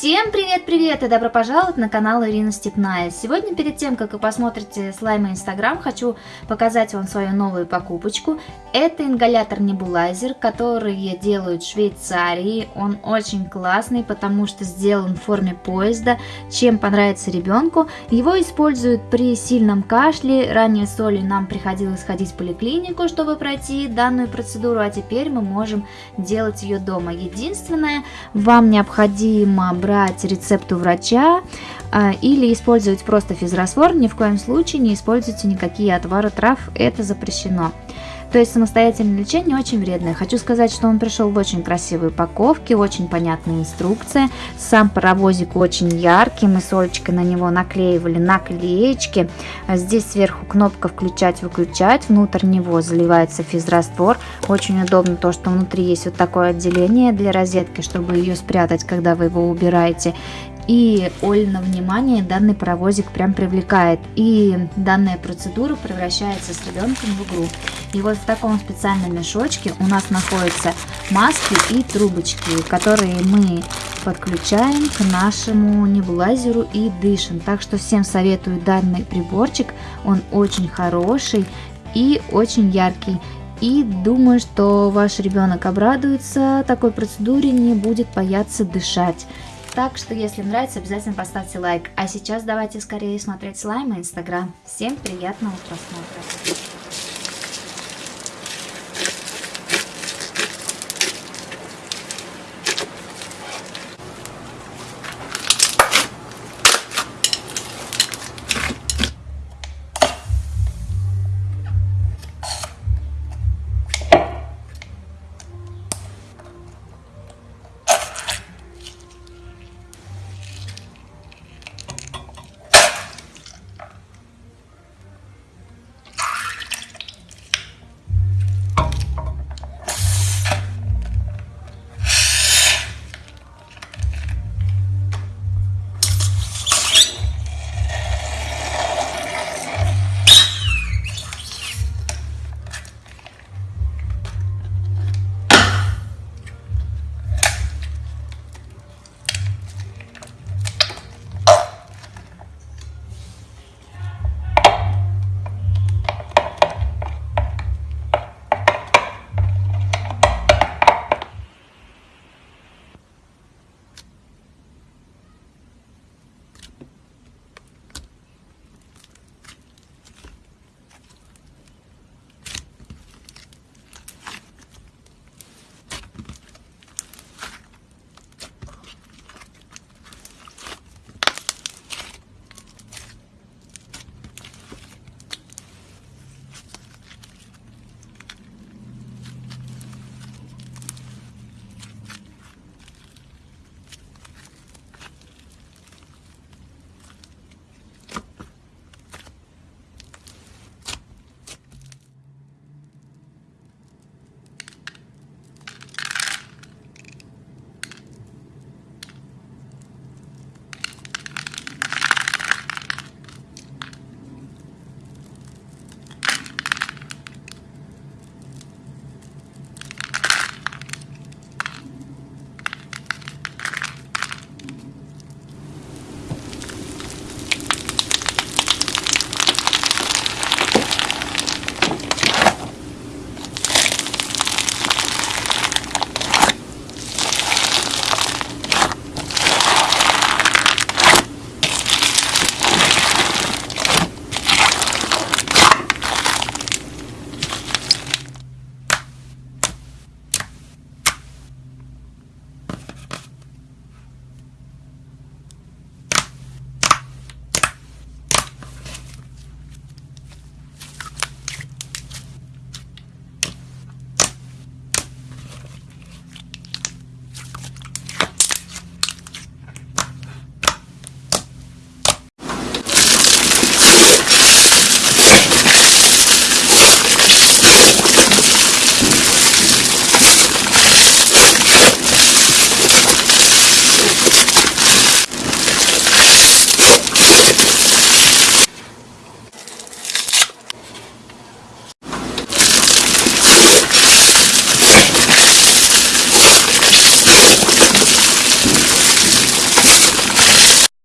Всем привет-привет и добро пожаловать на канал Ирина Степная. Сегодня перед тем, как вы посмотрите слаймы Инстаграм, хочу показать вам свою новую покупочку. Это ингалятор-небулайзер, который делают в Швейцарии. Он очень классный, потому что сделан в форме поезда, чем понравится ребенку. Его используют при сильном кашле. Ранее с Олей нам приходилось ходить в поликлинику, чтобы пройти данную процедуру, а теперь мы можем делать ее дома. Единственное, вам необходимо брать рецепт у врача а, или использовать просто физраствор, ни в коем случае не используйте никакие отвары трав, это запрещено. То есть самостоятельное лечение очень вредное. Хочу сказать, что он пришел в очень красивой упаковке, очень понятная инструкция. Сам паровозик очень яркий, мы с Олечкой на него наклеивали наклеечки. А здесь сверху кнопка включать-выключать, внутрь него заливается физраствор. Очень удобно то, что внутри есть вот такое отделение для розетки, чтобы ее спрятать, когда вы его убираете. И Оль на внимание данный паровозик прям привлекает. И данная процедура превращается с ребенком в игру. И вот в таком специальном мешочке у нас находятся маски и трубочки, которые мы подключаем к нашему небулайзеру и дышим. Так что всем советую данный приборчик. Он очень хороший и очень яркий. И думаю, что ваш ребенок обрадуется такой процедуре, не будет бояться дышать. Так что, если нравится, обязательно поставьте лайк. А сейчас давайте скорее смотреть слаймы Инстаграм. Всем приятного просмотра.